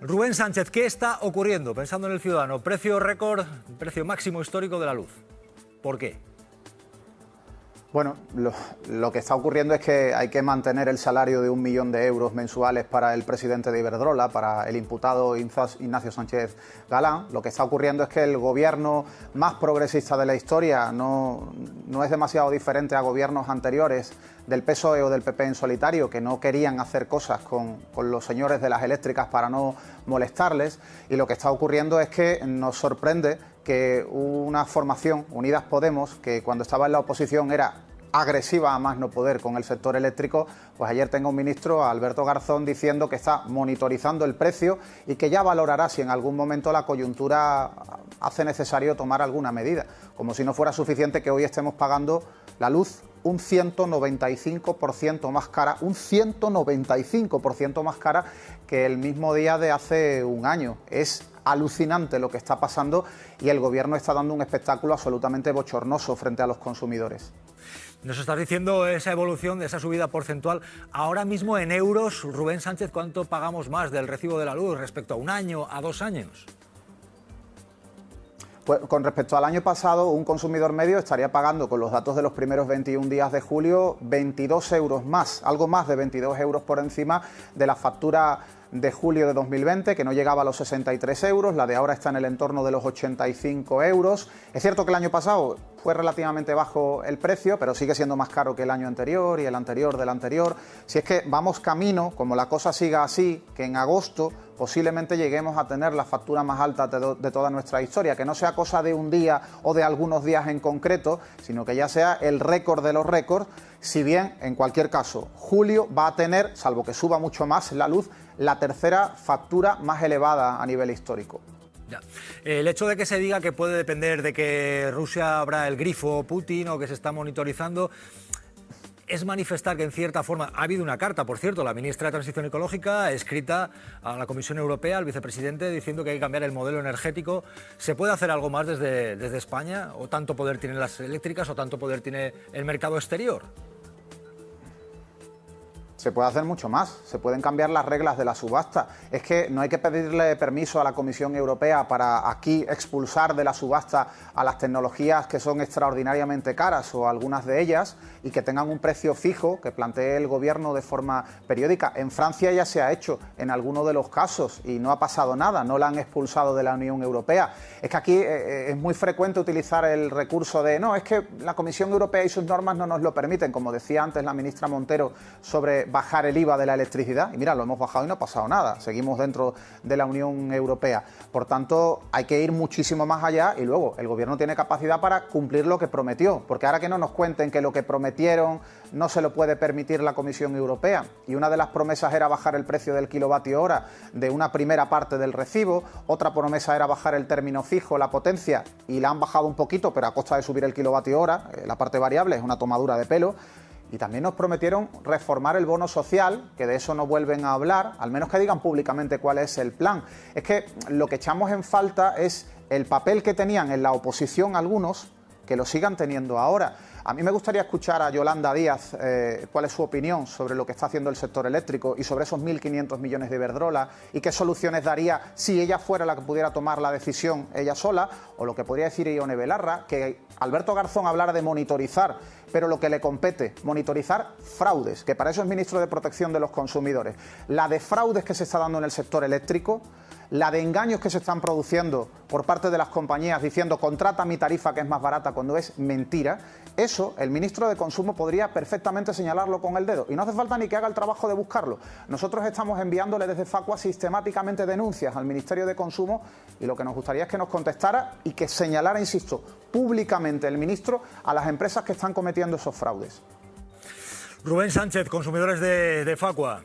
Rubén Sánchez, ¿qué está ocurriendo? Pensando en el ciudadano, precio récord, precio máximo histórico de la luz. ¿Por qué? Bueno, lo, que está ocurriendo es que hay que mantener el salario de un millón de euros mensuales para el presidente de Iberdrola, para el imputado Ignacio Sánchez Galán. Lo que está ocurriendo es que el gobierno más progresista de la historia no, no es demasiado diferente a gobiernos anteriores del PSOE o del PP en solitario, que no querían hacer cosas con, con los señores de las eléctricas para no molestarles. Y lo que está ocurriendo es que nos sorprende que una formación, Unidas Podemos, que cuando estaba en la oposición era agresiva a más no poder con el sector eléctrico, pues ayer tengo un ministro, Alberto Garzón, diciendo que está monitorizando el precio y que ya valorará si en algún momento la coyuntura hace necesario tomar alguna medida, como si no fuera suficiente que hoy estemos pagando la luz un 195% más cara, un 195% más cara que el mismo día de hace un año. Es alucinante lo que está pasando y el Gobierno está dando un espectáculo absolutamente bochornoso frente a los consumidores. Nos estás diciendo esa evolución esa subida porcentual. Ahora mismo en euros, Rubén Sánchez, ¿cuánto pagamos más del recibo de la luz respecto a un año, a dos años? Pues con respecto al año pasado, un consumidor medio estaría pagando, con los datos de los primeros 21 días de julio, 22 euros más, algo más de 22 euros por encima de la factura de julio de 2020, que no llegaba a los 63 euros, la de ahora está en el entorno de los 85 euros. Es cierto que el año pasado fue relativamente bajo el precio, pero sigue siendo más caro que el año anterior y el anterior del anterior. Si es que vamos camino, como la cosa siga así, que en agosto posiblemente lleguemos a tener la factura más alta de, toda nuestra historia, que no sea cosa de un día o de algunos días en concreto, sino que ya sea el récord de los récords, si bien en cualquier caso julio va a tener, salvo que suba mucho más la luz, la tercera factura más elevada a nivel histórico. El hecho de que se diga que puede depender de que Rusia abra el grifo Putin o que se está monitorizando es manifestar que en cierta forma ha habido una carta, por cierto, la ministra de Transición Ecológica escrita a la Comisión Europea, al vicepresidente, diciendo que hay que cambiar el modelo energético. ¿Se puede hacer algo más desde, desde España? ¿O tanto poder tienen las eléctricas o tanto poder tiene el mercado exterior? Se puede hacer mucho más, se pueden cambiar las reglas de la subasta. Es que no hay que pedirle permiso a la Comisión Europea para aquí expulsar de la subasta a las tecnologías que son extraordinariamente caras o algunas de ellas y que tengan un precio fijo que plantee el Gobierno de forma periódica. En Francia ya se ha hecho en algunos de los casos y no ha pasado nada, no la han expulsado de la Unión Europea. Es que aquí eh, eh, es muy frecuente utilizar el recurso de no, es que la Comisión Europea y sus normas no nos lo permiten, como decía antes la ministra Montero sobre bajar el IVA de la electricidad. Y mira, lo hemos bajado y no ha pasado nada. Seguimos dentro de la Unión Europea. Por tanto, hay que ir muchísimo más allá y luego el Gobierno tiene capacidad para cumplir lo que prometió. Porque ahora que no nos cuenten que lo que prometieron no se lo puede permitir la Comisión Europea. Y una de las promesas era bajar el precio del kilovatio hora de una primera parte del recibo. Otra promesa era bajar el término fijo, la potencia, y la han bajado un poquito, pero a costa de subir el kilovatio hora. Eh, la parte variable es una tomadura de pelo. Y también nos prometieron reformar el bono social, que de eso no vuelven a hablar, al menos que digan públicamente cuál es el plan. Es que lo que echamos en falta es el papel que tenían en la oposición algunos, que lo sigan teniendo ahora. A mí me gustaría escuchar a Yolanda Díaz eh, cuál es su opinión sobre lo que está haciendo el sector eléctrico y sobre esos 1.500 millones de Iberdrola y qué soluciones daría si ella fuera la que pudiera tomar la decisión ella sola, o lo que podría decir Ione Belarra, que Alberto Garzón hablara de monitorizar, pero lo que le compete, monitorizar fraudes, que para eso es ministro de Protección de los Consumidores. La de fraudes que se está dando en el sector eléctrico la de engaños que se están produciendo por parte de las compañías diciendo contrata mi tarifa que es más barata cuando es mentira, eso el ministro de Consumo podría perfectamente señalarlo con el dedo y no hace falta ni que haga el trabajo de buscarlo. Nosotros estamos enviándole desde Facua sistemáticamente denuncias al Ministerio de Consumo y lo que nos gustaría es que nos contestara y que señalara, insisto, públicamente el ministro a las empresas que están cometiendo esos fraudes. Rubén Sánchez, consumidores de, Facua.